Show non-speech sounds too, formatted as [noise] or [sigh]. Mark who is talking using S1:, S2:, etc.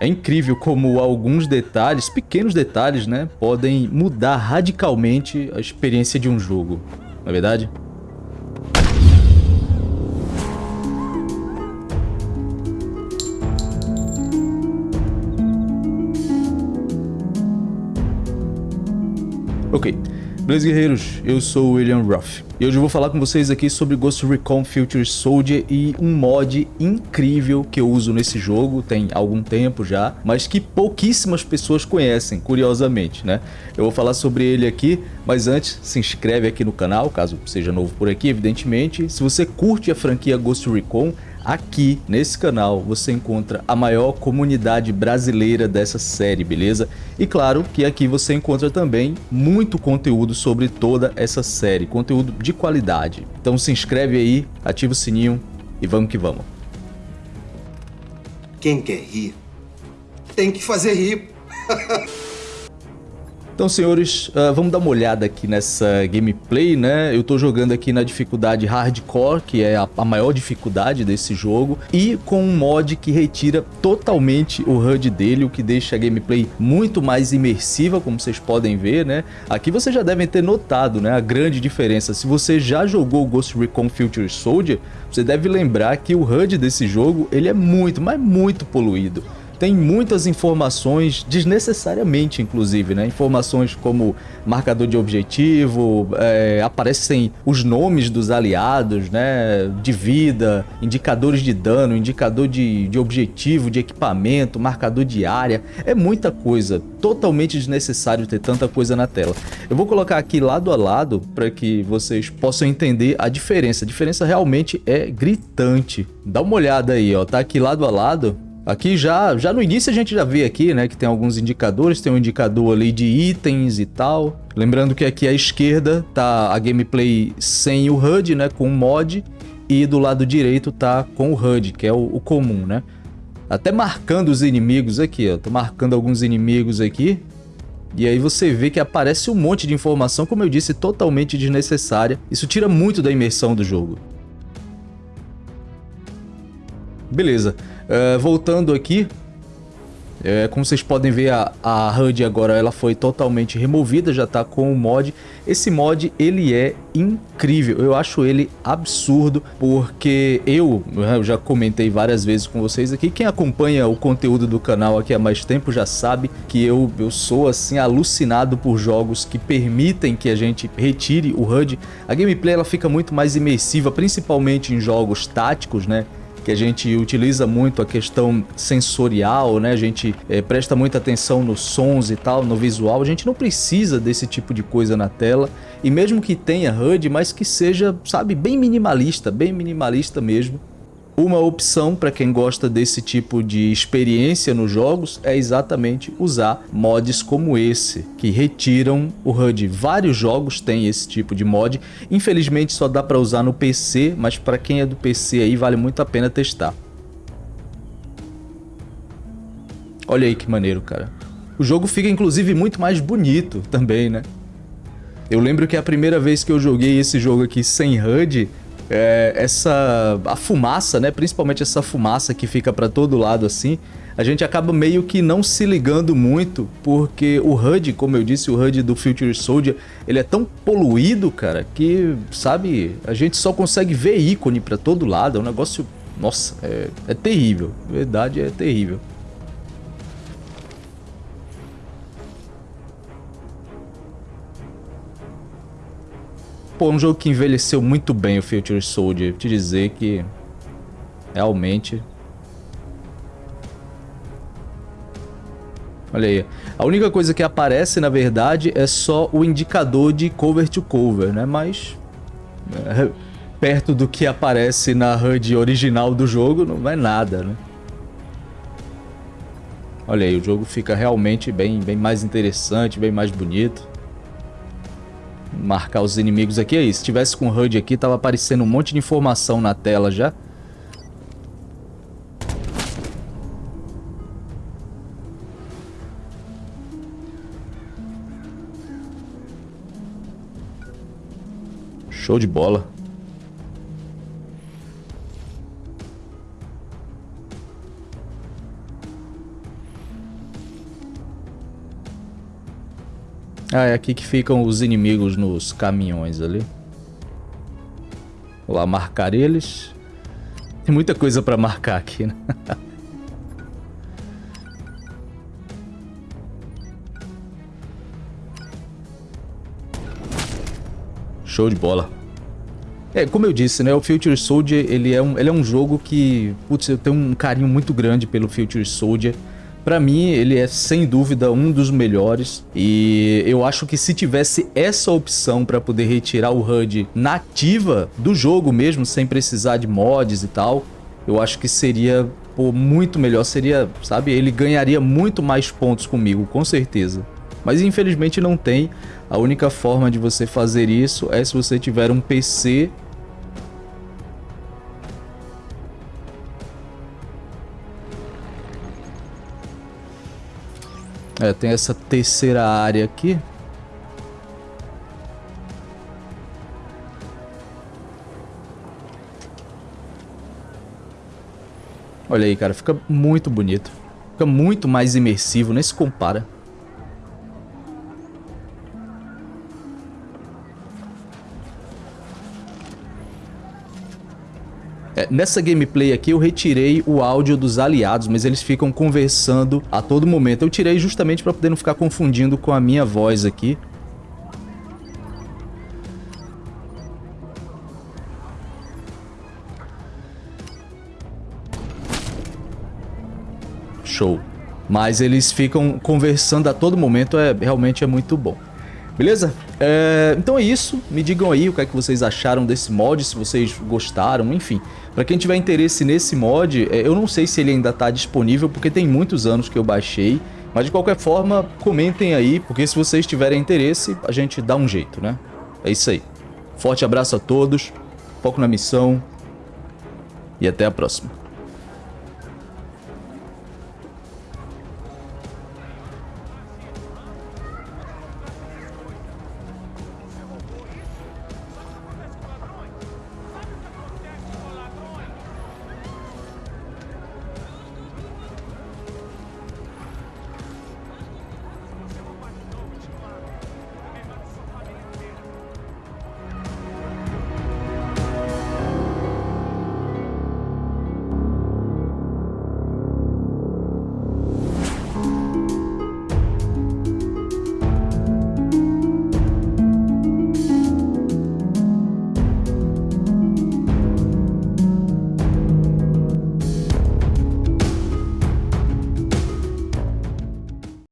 S1: É incrível como alguns detalhes, pequenos detalhes, né, podem mudar radicalmente a experiência de um jogo, não é verdade? Ok, beleza guerreiros, eu sou o William Ruff e hoje eu vou falar com vocês aqui sobre Ghost Recon Future Soldier e um mod incrível que eu uso nesse jogo, tem algum tempo já, mas que pouquíssimas pessoas conhecem, curiosamente, né? Eu vou falar sobre ele aqui, mas antes se inscreve aqui no canal, caso seja novo por aqui, evidentemente. Se você curte a franquia Ghost Recon, Aqui, nesse canal, você encontra a maior comunidade brasileira dessa série, beleza? E claro que aqui você encontra também muito conteúdo sobre toda essa série, conteúdo de qualidade. Então se inscreve aí, ativa o sininho e vamos que vamos.
S2: Quem quer rir, tem que fazer rir. [laughs]
S1: Então, senhores, uh, vamos dar uma olhada aqui nessa gameplay, né? Eu tô jogando aqui na dificuldade Hardcore, que é a, a, maior dificuldade desse jogo, e com um mod que retira totalmente o HUD dele, o que deixa a gameplay muito mais imersiva, como vocês podem ver, né? Aqui vocês já devem ter notado, né, a grande diferença. Se você já jogou Ghost Recon Future Soldier, você deve lembrar que o HUD desse jogo, ele é muito, mas muito poluído tem muitas informações, desnecessariamente inclusive, né? Informações como marcador de objetivo, é, aparecem os nomes dos aliados, né? De vida, indicadores de dano, indicador de, de objetivo, de equipamento, marcador de área. É muita coisa, totalmente desnecessário ter tanta coisa na tela. Eu vou colocar aqui lado a lado para que vocês possam entender a diferença. A diferença realmente é gritante. Dá uma olhada aí, ó. Tá aqui lado a lado Aqui já, já no início a gente já vê aqui, né, que tem alguns indicadores, tem um indicador ali de itens e tal. Lembrando que aqui à esquerda tá a gameplay sem o HUD, né, com o mod, e do lado direito tá com o HUD, que é o, o comum, né. Até marcando os inimigos aqui, ó, tô marcando alguns inimigos aqui, e aí você vê que aparece um monte de informação, como eu disse, totalmente desnecessária. Isso tira muito da imersão do jogo. Beleza. Uh, voltando aqui, é, como vocês podem ver, a, a HUD agora ela foi totalmente removida, já está com o mod. Esse mod, ele é incrível, eu acho ele absurdo, porque eu, eu já comentei várias vezes com vocês aqui, quem acompanha o conteúdo do canal aqui há mais tempo já sabe que eu, eu sou assim alucinado por jogos que permitem que a gente retire o HUD. A gameplay ela fica muito mais imersiva, principalmente em jogos táticos, né? Que a gente utiliza muito a questão sensorial, né? A gente é, presta muita atenção nos sons e tal, no visual. A gente não precisa desse tipo de coisa na tela. E mesmo que tenha HUD, mas que seja, sabe, bem minimalista, bem minimalista mesmo. Uma opção para quem gosta desse tipo de experiência nos jogos é exatamente usar mods como esse, que retiram o HUD. Vários jogos têm esse tipo de mod, infelizmente só dá para usar no PC, mas para quem é do PC aí vale muito a pena testar. Olha aí que maneiro, cara. O jogo fica inclusive muito mais bonito também, né? Eu lembro que a primeira vez que eu joguei esse jogo aqui sem HUD, é, essa a fumaça, né? Principalmente essa fumaça que fica para todo lado assim, a gente acaba meio que não se ligando muito, porque o HUD, como eu disse, o HUD do Future Soldier, ele é tão poluído, cara, que, sabe, a gente só consegue ver ícone para todo lado, é um negócio, nossa, é, é terrível, verdade é terrível. Pô, um jogo que envelheceu muito bem o Future Soldier. Te dizer que realmente... Olha aí. A única coisa que aparece, na verdade, é só o indicador de cover to cover, né? Mas... É, perto do que aparece na HUD original do jogo, não é nada, né? Olha aí, o jogo fica realmente bem, bem mais interessante, bem mais bonito marcar os inimigos aqui. Aí, se tivesse com HUD aqui, tava aparecendo um monte de informação na tela já. Show de bola. Ah, é aqui que ficam os inimigos nos caminhões ali. Vou lá marcar eles. Tem muita coisa pra marcar aqui, né? [laughs] Show de bola. É, como eu disse, né, o Future Soldier, ele é um, ele é um jogo que, putz, eu tenho um carinho muito grande pelo Future Soldier. Pra mim, ele é sem dúvida um dos melhores. E eu acho que se tivesse essa opção pra poder retirar o HUD nativa do jogo mesmo, sem precisar de mods e tal, eu acho que seria pô, muito melhor, seria, sabe, ele ganharia muito mais pontos comigo, com certeza. Mas infelizmente não tem, a única forma de você fazer isso é se você tiver um PC É, tem essa terceira área aqui. Olha aí, cara, fica muito bonito. Fica muito mais imersivo, nem se compara. Nessa gameplay aqui eu retirei o áudio dos aliados, mas eles ficam conversando a todo momento. Eu tirei justamente para poder não ficar confundindo com a minha voz aqui. Show. Mas eles ficam conversando a todo momento, é realmente é muito bom. Beleza? É, então é isso. Me digam aí o que é que vocês acharam desse mod, se vocês gostaram, enfim. Para quem tiver interesse nesse mod, é, eu não sei se ele ainda está disponível, porque tem muitos anos que eu baixei. Mas de qualquer forma, comentem aí, porque se vocês tiverem interesse, a gente dá um jeito, né? É isso aí. Forte abraço a todos, foco na missão e até a próxima.